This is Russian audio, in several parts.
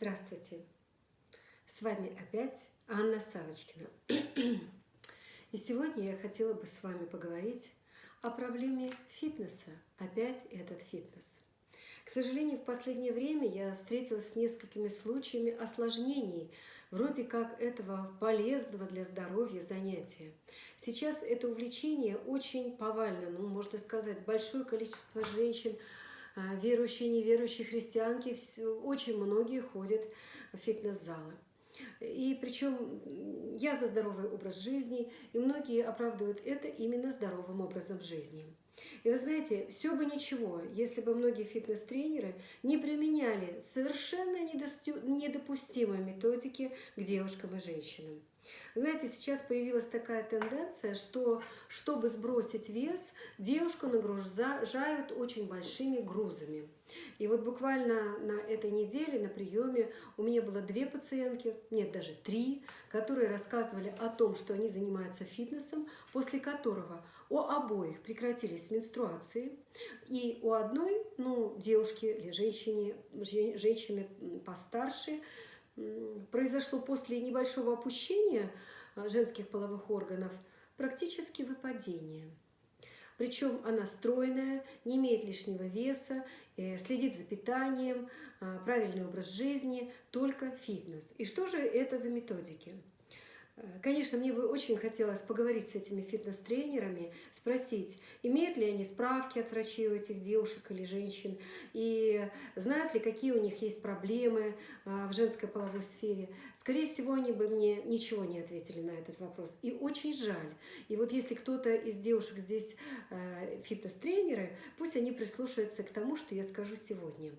Здравствуйте! С вами опять Анна Савочкина. И сегодня я хотела бы с вами поговорить о проблеме фитнеса. Опять этот фитнес. К сожалению, в последнее время я встретилась с несколькими случаями осложнений, вроде как этого полезного для здоровья занятия. Сейчас это увлечение очень повально, ну, можно сказать, большое количество женщин – верующие, неверующие христианки, очень многие ходят в фитнес-залы. И причем я за здоровый образ жизни, и многие оправдывают это именно здоровым образом жизни. И вы знаете, все бы ничего, если бы многие фитнес-тренеры не применяли совершенно недопустимые методики к девушкам и женщинам. Знаете, сейчас появилась такая тенденция, что чтобы сбросить вес, девушку нагружают очень большими грузами. И вот буквально на этой неделе на приеме у меня было две пациентки, нет, даже три, которые рассказывали о том, что они занимаются фитнесом, после которого у обоих прекратились менструации, и у одной, ну, девушки или женщине, женщины постарше, произошло после небольшого опущения а, женских половых органов практически выпадение. Причем она стройная, не имеет лишнего веса, э, следит за питанием, а, правильный образ жизни, только фитнес. И что же это за методики? Э, конечно, мне бы очень хотелось поговорить с этими фитнес-тренерами, спросить, имеют ли они справки от врачей у этих девушек или женщин, и знают ли, какие у них есть проблемы э, в женской половой сфере. Скорее всего, они бы мне ничего не ответили на этот вопрос. И очень жаль. И вот если кто-то из девушек здесь э, фитнес-тренеры, пусть они прислушаются к тому, что я скажу сегодня.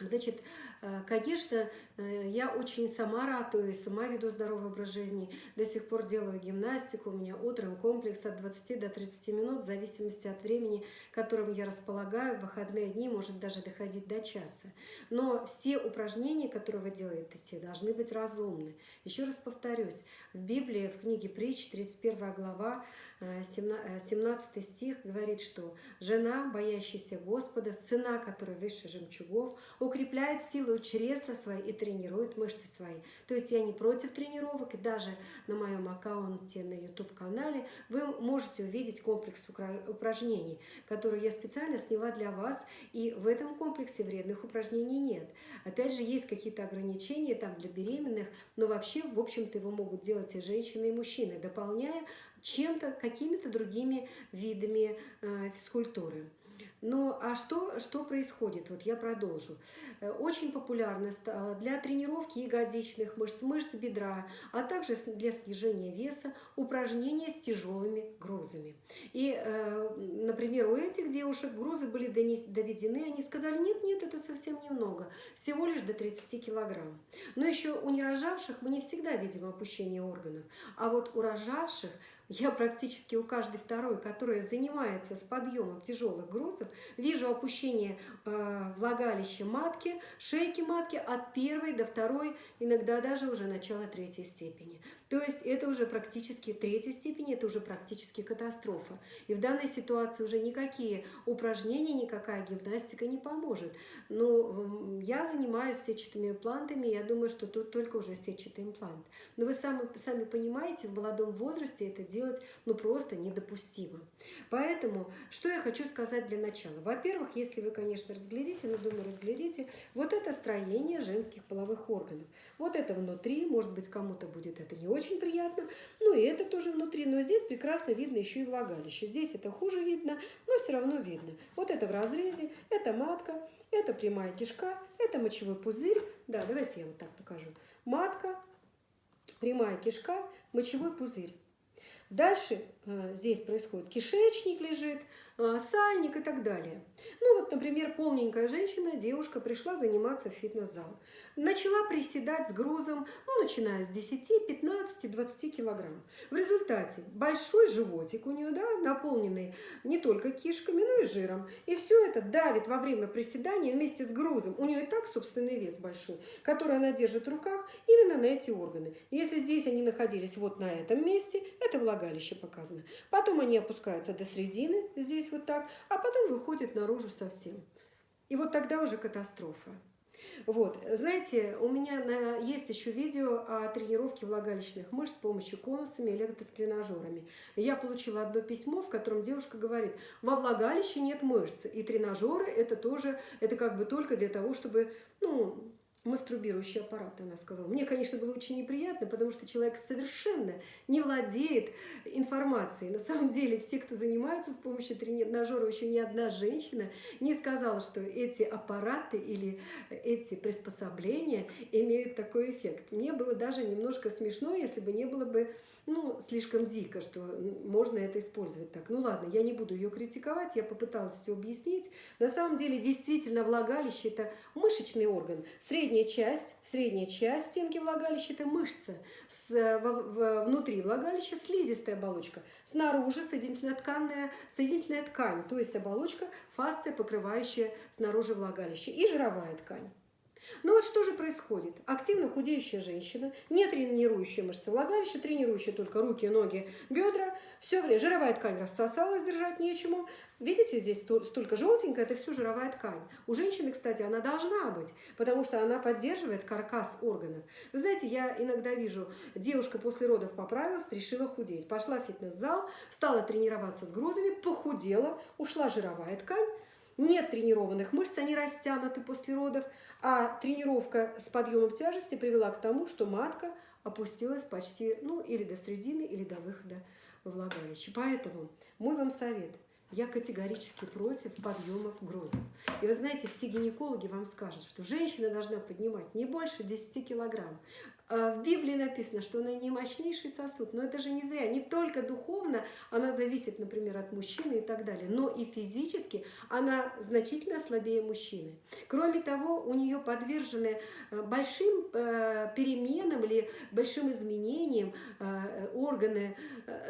Значит, э, конечно, э, я очень сама ратую, сама веду здоровый образ жизни. До сих пор делаю гимнастику. У меня утром комплекс от 20 до 30 минут, в зависимости от времени, которым я располагаю. В выходные дни может даже доходить до часа. Но все упражнения, которые вы делаете, должны быть разумны. Еще раз повторюсь, в Библии, в книге Притч, 31 глава, 17 э, стих говорит, что «Жена, боящаяся Господа, цена которой выше жемчугов, укрепляет силу чресла свои и тренирует мышцы свои». То есть я не против тренировок, и даже на моем аккаунте на YouTube-канале вы можете увидеть комплекс упражнений, который я специально сняла для вас, и в этом комплексе вредных упражнений нет. Опять же, есть какие-то ограничения там для беременных, но вообще, в общем-то, его могут делать и женщины, и мужчины, дополняя чем-то, какими-то другими видами э, физкультуры. Ну, а что, что происходит? Вот я продолжу. Э, очень популярно для тренировки ягодичных мышц, мышц бедра, а также для снижения веса упражнения с тяжелыми грузами. И, э, например, у этих девушек грузы были доведены, они сказали, нет, нет, это совсем немного, всего лишь до 30 килограмм. Но еще у нерожавших мы не всегда видим опущение органов, а вот у рожавших я практически у каждой второй, которая занимается с подъемом тяжелых грузов, вижу опущение э, влагалища матки, шейки матки от первой до второй, иногда даже уже начала третьей степени. То есть это уже практически третья степень, это уже практически катастрофа. И в данной ситуации уже никакие упражнения, никакая гимнастика не поможет. Но я занимаюсь сетчатыми имплантами, я думаю, что тут только уже сетчатый имплант. Но вы сами, сами понимаете, в молодом возрасте это делать ну просто недопустимо. Поэтому, что я хочу сказать для начала. Во-первых, если вы, конечно, разглядите, но думаю, разглядите, вот это строение женских половых органов. Вот это внутри, может быть, кому-то будет это не очень приятно, ну и это тоже внутри, но здесь прекрасно видно еще и влагалище. Здесь это хуже видно, но все равно видно. Вот это в разрезе, это матка, это прямая кишка, это мочевой пузырь. Да, давайте я вот так покажу. Матка, прямая кишка, мочевой пузырь. Дальше э, здесь происходит кишечник лежит, э, сальник и так далее. Ну вот, например, полненькая женщина, девушка пришла заниматься в фитнес-зал. Начала приседать с грузом, ну, начиная с 10, 15, 20 килограмм. В результате большой животик у нее, да, наполненный не только кишками, но и жиром. И все это давит во время приседания вместе с грузом. У нее и так собственный вес большой, который она держит в руках именно на эти органы. Если здесь они находились вот на этом месте, это влагалище показано. Потом они опускаются до середины, здесь вот так, а потом выходят наружу совсем. И вот тогда уже катастрофа. Вот, знаете, у меня на, есть еще видео о тренировке влагалищных мышц с помощью конусами и электротренажерами. Я получила одно письмо, в котором девушка говорит, во влагалище нет мышц, и тренажеры это тоже, это как бы только для того, чтобы, ну, мастурбирующий аппарат, она сказала. Мне, конечно, было очень неприятно, потому что человек совершенно не владеет информацией. На самом деле, все, кто занимается с помощью тренажера, еще ни одна женщина не сказала, что эти аппараты или эти приспособления имеют такой эффект. Мне было даже немножко смешно, если бы не было бы ну, слишком дико, что можно это использовать так. Ну ладно, я не буду ее критиковать, я попыталась все объяснить. На самом деле, действительно, влагалище – это мышечный орган. Средняя часть, средняя часть стенки влагалища – это мышца. С, в, в, внутри влагалища слизистая оболочка. Снаружи соединительная, тканная, соединительная ткань, то есть оболочка, фасция, покрывающая снаружи влагалище, и жировая ткань. Ну вот что же происходит? Активно худеющая женщина, не тренирующая мышцы влагалища, тренирующая только руки, ноги, бедра, все время жировая ткань рассосалась, держать нечему. Видите, здесь столько желтенькое, это все жировая ткань. У женщины, кстати, она должна быть, потому что она поддерживает каркас органов. Вы знаете, я иногда вижу, девушка после родов поправилась, решила худеть. Пошла в фитнес-зал, стала тренироваться с грузами, похудела, ушла жировая ткань, нет тренированных мышц, они растянуты после родов, а тренировка с подъемом тяжести привела к тому, что матка опустилась почти, ну, или до средины, или до выхода во влагалище. Поэтому мой вам совет. Я категорически против подъемов грузов. И вы знаете, все гинекологи вам скажут, что женщина должна поднимать не больше 10 килограмм. А, в Библии написано, что она не мощнейший сосуд, но это же не зря. Не только духовно она зависит, например, от мужчины и так далее, но и физически она значительно слабее мужчины. Кроме того, у нее подвержены э, большим э, переменам или большим изменениям э, органы,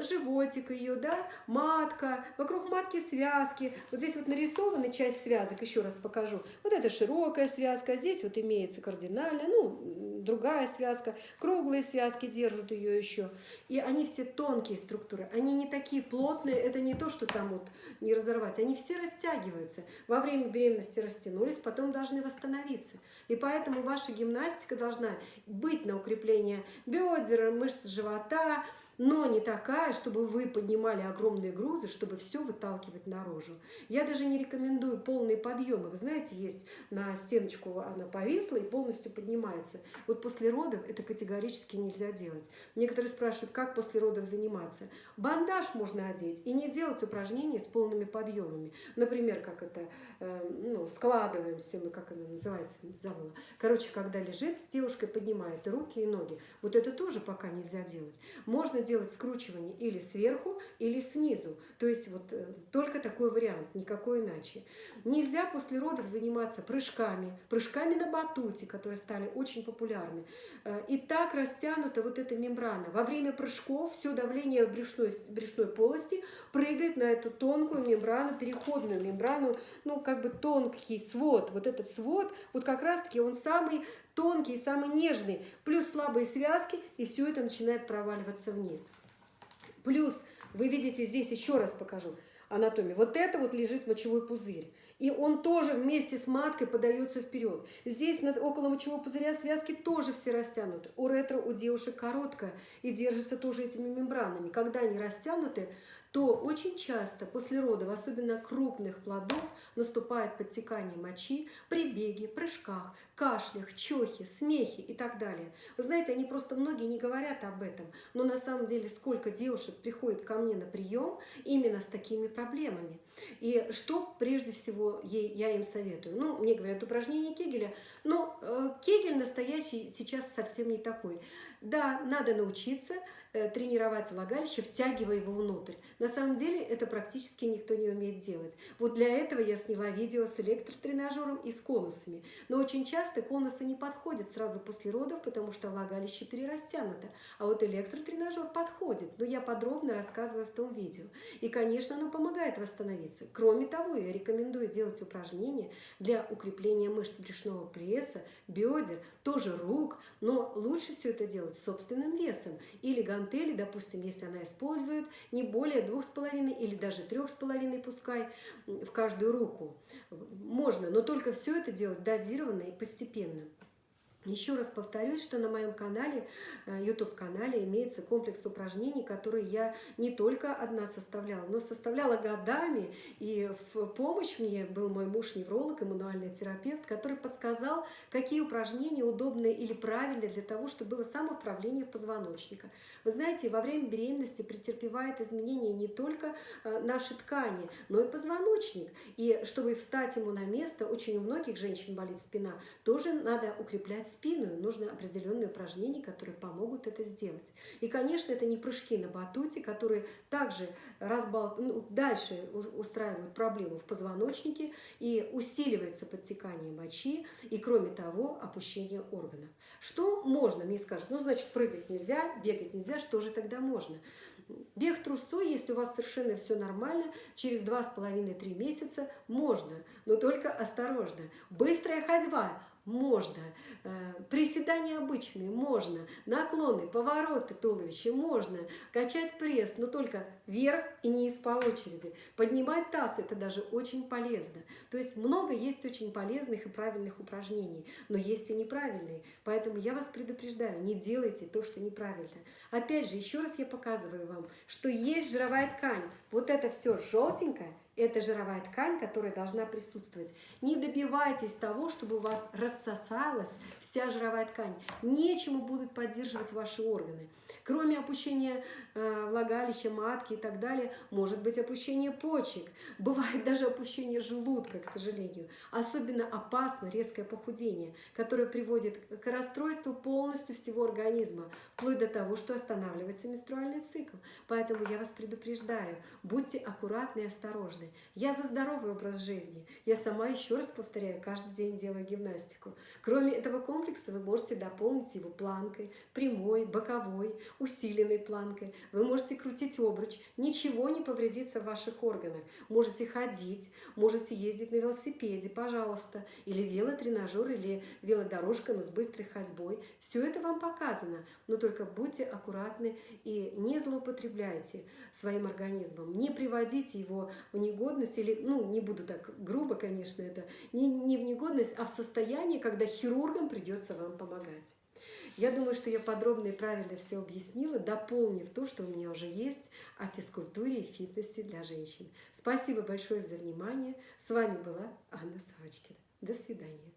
животик ее, да, матка, вокруг матки связки. Вот здесь вот нарисована часть связок, еще раз покажу. Вот это широкая связка, здесь вот имеется кардинальная, ну, другая связка круглые связки держат ее еще. И они все тонкие структуры, они не такие плотные, это не то, что там вот не разорвать, они все растягиваются. Во время беременности растянулись, потом должны восстановиться. И поэтому ваша гимнастика должна быть на укрепление бедер, мышц живота, но не такая, чтобы вы поднимали огромные грузы, чтобы все выталкивать наружу. Я даже не рекомендую полные подъемы. Вы знаете, есть на стеночку она повисла и полностью поднимается. Вот после родов это категорически нельзя делать. Некоторые спрашивают, как после родов заниматься. Бандаж можно одеть и не делать упражнения с полными подъемами. Например, как это, э, ну, складываемся мы, как она называется, забыла. Короче, когда лежит девушка, поднимает руки и ноги. Вот это тоже пока нельзя делать. Можно делать скручивание или сверху, или снизу. То есть вот э, только такой вариант, никакой иначе. Нельзя после родов заниматься прыжками, прыжками на батуте, которые стали очень популярны. Э, и так растянута вот эта мембрана. Во время прыжков все давление брюшной, брюшной полости прыгает на эту тонкую мембрану, переходную мембрану, ну как бы тонкий свод. Вот этот свод, вот как раз-таки он самый тонкий, самый нежный, плюс слабые связки, и все это начинает проваливаться вниз. Плюс, вы видите, здесь еще раз покажу анатомию. Вот это вот лежит мочевой пузырь. И он тоже вместе с маткой подается вперед. Здесь над, около мочевого пузыря связки тоже все растянуты. У ретро у девушек короткая и держится тоже этими мембранами. Когда они растянуты, то очень часто после родов, особенно крупных плодов, наступает подтекание мочи при беге, прыжках, кашлях, чехе, смехе и так далее. Вы знаете, они просто многие не говорят об этом, но на самом деле сколько девушек приходит ко мне на прием именно с такими проблемами. И что прежде всего ей, я им советую? Ну, мне говорят, упражнение Кегеля, но э, Кегель настоящий сейчас совсем не такой. Да, надо научиться, тренировать влагалище, втягивая его внутрь. На самом деле это практически никто не умеет делать. Вот для этого я сняла видео с электротренажером и с конусами. Но очень часто конусы не подходят сразу после родов, потому что влагалище перерастянуто. А вот электротренажер подходит. Но я подробно рассказываю в том видео. И, конечно, оно помогает восстановиться. Кроме того, я рекомендую делать упражнения для укрепления мышц брюшного пресса, бедер, тоже рук. Но лучше все это делать собственным весом или гантели, допустим, если она использует не более двух с половиной или даже трех с половиной пускай в каждую руку. Можно, но только все это делать дозированно и постепенно. Еще раз повторюсь, что на моем канале, э, YouTube-канале, имеется комплекс упражнений, которые я не только одна составляла, но составляла годами. И в помощь мне был мой муж-невролог и мануальный терапевт, который подсказал, какие упражнения удобны или правильные для того, чтобы было самоуправление позвоночника. Вы знаете, во время беременности претерпевает изменения не только э, наши ткани, но и позвоночник. И чтобы встать ему на место, очень у многих женщин болит спина, тоже надо укреплять спину, нужны определенные упражнения, которые помогут это сделать. И, конечно, это не прыжки на батуте, которые также разбал... ну, дальше устраивают проблему в позвоночнике и усиливается подтекание мочи, и, кроме того, опущение органов. Что можно? Мне скажут, ну, значит, прыгать нельзя, бегать нельзя, что же тогда можно? Бег трусой, если у вас совершенно все нормально, через 2,5-3 месяца можно, но только осторожно. Быстрая ходьба можно. Э, приседания обычные можно. Наклоны, повороты туловища можно. Качать пресс, но только вверх и не из по очереди. Поднимать таз – это даже очень полезно. То есть много есть очень полезных и правильных упражнений, но есть и неправильные. Поэтому я вас предупреждаю, не делайте то, что неправильно. Опять же, еще раз я показываю вам, что есть жировая ткань. Вот это все желтенькое – это жировая ткань, которая должна присутствовать. Не добивайтесь того, чтобы у вас рассосалась вся жировая ткань. Нечему будут поддерживать ваши органы. Кроме опущения э, влагалища, матки и так далее, может быть опущение почек. Бывает даже опущение желудка, к сожалению. Особенно опасно резкое похудение, которое приводит к расстройству полностью всего организма, вплоть до того, что останавливается менструальный цикл. Поэтому я вас предупреждаю, будьте аккуратны и осторожны. Я за здоровый образ жизни. Я сама, еще раз повторяю, каждый день делаю гимнастику. Кроме этого комплекса вы можете дополнить его планкой, прямой, боковой, усиленной планкой. Вы можете крутить обруч, ничего не повредится в ваших органах. Можете ходить, можете ездить на велосипеде, пожалуйста, или велотренажер, или велодорожка, но с быстрой ходьбой. Все это вам показано, но только будьте аккуратны и не злоупотребляйте своим организмом, не приводите его в негодность, или, ну, не буду так грубо, конечно, это, не, не в негодность, а в состояние, когда хирургам придется вам помогать. Я думаю, что я подробно и правильно все объяснила, дополнив то, что у меня уже есть о физкультуре и фитнесе для женщин. Спасибо большое за внимание. С вами была Анна Савочкина. До свидания.